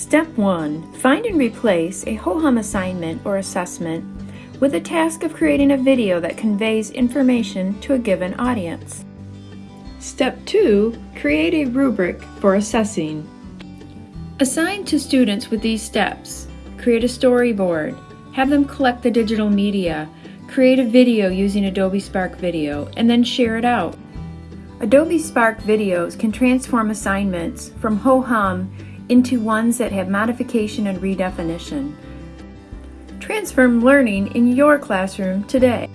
Step 1. Find and replace a ho-hum assignment or assessment with the task of creating a video that conveys information to a given audience. Step 2. Create a rubric for assessing. Assign to students with these steps. Create a storyboard. Have them collect the digital media. Create a video using Adobe Spark Video and then share it out. Adobe Spark videos can transform assignments from ho-hum into ones that have modification and redefinition. Transform learning in your classroom today.